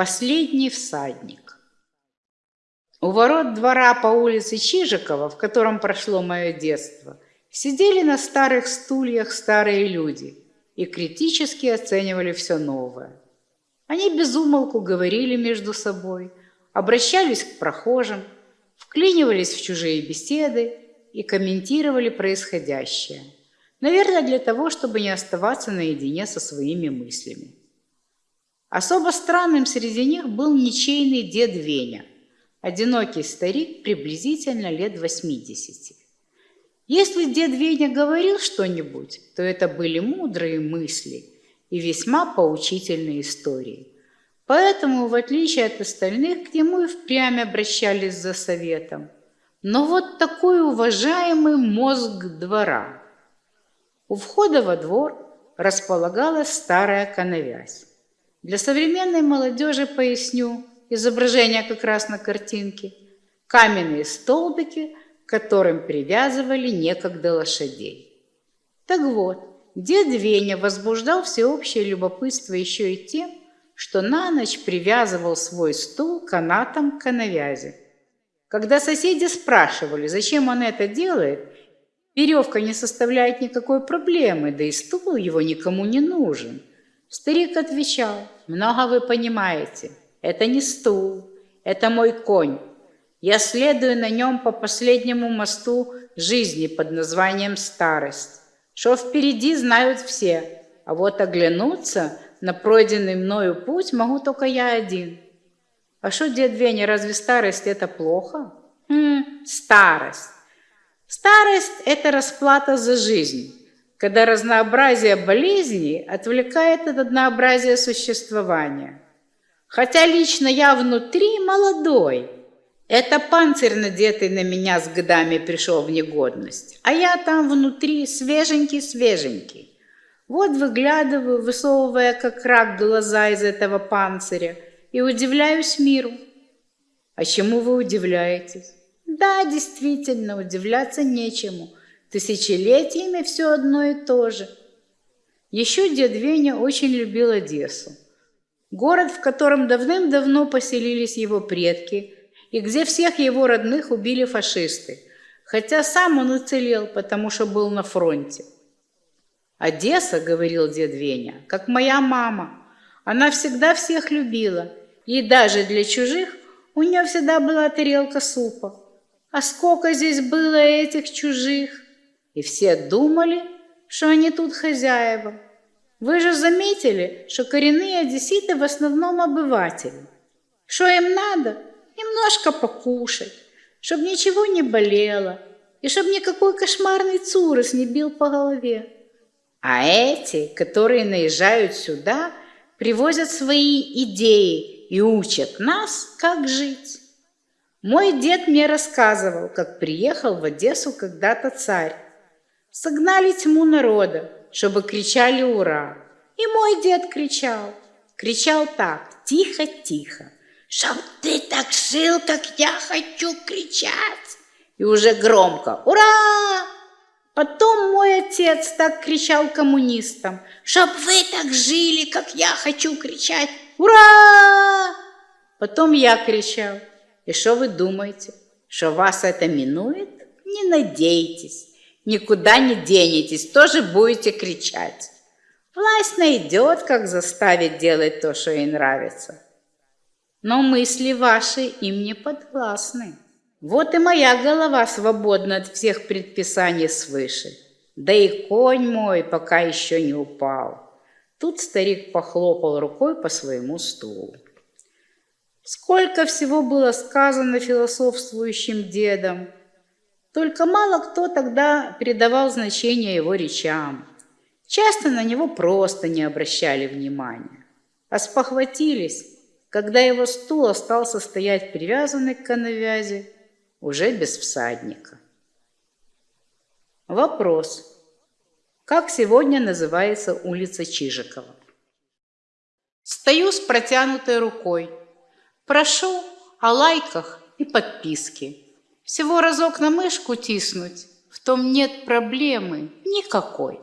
Последний всадник. У ворот двора по улице Чижикова, в котором прошло мое детство, сидели на старых стульях старые люди и критически оценивали все новое. Они безумолку говорили между собой, обращались к прохожим, вклинивались в чужие беседы и комментировали происходящее. Наверное, для того, чтобы не оставаться наедине со своими мыслями. Особо странным среди них был ничейный дед Веня, одинокий старик приблизительно лет 80. Если дед Веня говорил что-нибудь, то это были мудрые мысли и весьма поучительные истории. Поэтому, в отличие от остальных, к нему и впрямь обращались за советом. Но вот такой уважаемый мозг двора. У входа во двор располагалась старая коновязь. Для современной молодежи поясню, изображение как раз на картинке, каменные столбики, к которым привязывали некогда лошадей. Так вот, дед Веня возбуждал всеобщее любопытство еще и тем, что на ночь привязывал свой стул канатом к навязи. Когда соседи спрашивали, зачем он это делает, веревка не составляет никакой проблемы, да и стул его никому не нужен – Старик отвечал, много вы понимаете, это не стул, это мой конь. Я следую на нем по последнему мосту жизни под названием старость. Что впереди знают все, а вот оглянуться на пройденный мною путь могу только я один. А что, дед Веня, разве старость это плохо? Хм, старость. Старость – это расплата за жизнь когда разнообразие болезней отвлекает от однообразия существования. Хотя лично я внутри молодой. Это панцирь, надетый на меня с годами, пришел в негодность. А я там внутри свеженький-свеженький. Вот выглядываю, высовывая как рак глаза из этого панциря, и удивляюсь миру. А чему вы удивляетесь? Да, действительно, удивляться нечему – Тысячелетиями все одно и то же. Еще дед Веня очень любил Одессу. Город, в котором давным-давно поселились его предки, и где всех его родных убили фашисты, хотя сам он уцелел, потому что был на фронте. «Одесса, — говорил дед Веня, — как моя мама. Она всегда всех любила, и даже для чужих у нее всегда была тарелка супа. А сколько здесь было этих чужих!» И все думали, что они тут хозяева. Вы же заметили, что коренные одесситы в основном обыватели. Что им надо? Немножко покушать, чтобы ничего не болело, и чтобы никакой кошмарный цурос не бил по голове. А эти, которые наезжают сюда, привозят свои идеи и учат нас, как жить. Мой дед мне рассказывал, как приехал в Одессу когда-то царь, Согнали тьму народа, чтобы кричали «Ура!». И мой дед кричал, кричал так, тихо-тихо, «Чтоб ты так жил, как я хочу кричать!» И уже громко «Ура!». Потом мой отец так кричал коммунистам, «Чтоб вы так жили, как я хочу кричать! Ура!» Потом я кричал, «И что вы думаете, что вас это минует? Не надейтесь!» Никуда не денетесь, тоже будете кричать. Власть найдет, как заставить делать то, что ей нравится. Но мысли ваши им не подвластны. Вот и моя голова свободна от всех предписаний свыше. Да и конь мой пока еще не упал. Тут старик похлопал рукой по своему стулу. Сколько всего было сказано философствующим дедом, только мало кто тогда передавал значение его речам. Часто на него просто не обращали внимания. А спохватились, когда его стул остался стоять привязанный к коновязи, уже без всадника. Вопрос. Как сегодня называется улица Чижикова? Стою с протянутой рукой. Прошу о лайках и подписке. Всего разок на мышку тиснуть, в том нет проблемы никакой.